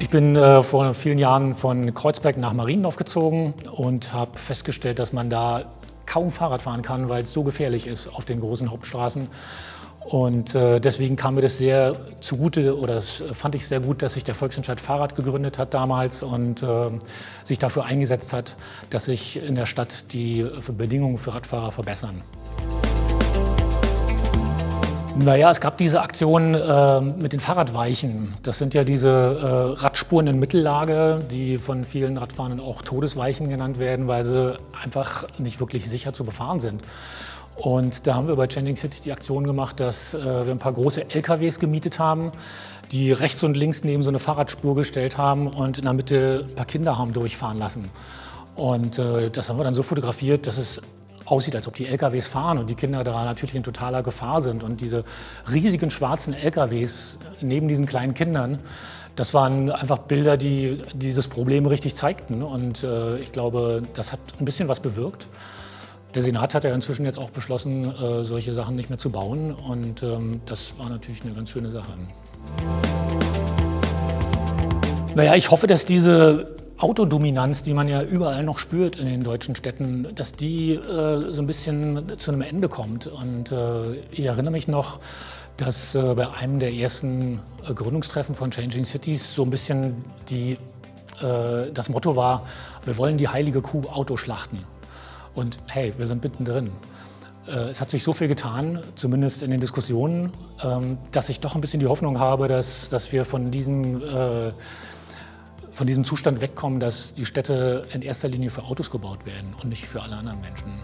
Ich bin äh, vor vielen Jahren von Kreuzberg nach Mariendorf gezogen und habe festgestellt, dass man da kaum Fahrrad fahren kann, weil es so gefährlich ist auf den großen Hauptstraßen. Und äh, deswegen kam mir das sehr zugute, oder das fand ich sehr gut, dass sich der Volksentscheid Fahrrad gegründet hat damals und äh, sich dafür eingesetzt hat, dass sich in der Stadt die Bedingungen für Radfahrer verbessern. Naja, es gab diese Aktion äh, mit den Fahrradweichen. Das sind ja diese äh, Radspuren in Mittellage, die von vielen Radfahrern auch Todesweichen genannt werden, weil sie einfach nicht wirklich sicher zu befahren sind. Und da haben wir bei Changing Cities die Aktion gemacht, dass äh, wir ein paar große LKWs gemietet haben, die rechts und links neben so eine Fahrradspur gestellt haben und in der Mitte ein paar Kinder haben durchfahren lassen. Und äh, das haben wir dann so fotografiert, dass es aussieht, als ob die LKWs fahren und die Kinder da natürlich in totaler Gefahr sind. Und diese riesigen schwarzen LKWs neben diesen kleinen Kindern, das waren einfach Bilder, die dieses Problem richtig zeigten. Und äh, ich glaube, das hat ein bisschen was bewirkt. Der Senat hat ja inzwischen jetzt auch beschlossen, äh, solche Sachen nicht mehr zu bauen. Und ähm, das war natürlich eine ganz schöne Sache. Naja, ich hoffe, dass diese Autodominanz, die man ja überall noch spürt in den deutschen Städten, dass die äh, so ein bisschen zu einem Ende kommt. Und äh, ich erinnere mich noch, dass äh, bei einem der ersten äh, Gründungstreffen von Changing Cities so ein bisschen die, äh, das Motto war, wir wollen die heilige Kuh Auto schlachten. Und hey, wir sind mittendrin. Äh, es hat sich so viel getan, zumindest in den Diskussionen, ähm, dass ich doch ein bisschen die Hoffnung habe, dass, dass wir von diesem von diesem Zustand wegkommen, dass die Städte in erster Linie für Autos gebaut werden und nicht für alle anderen Menschen.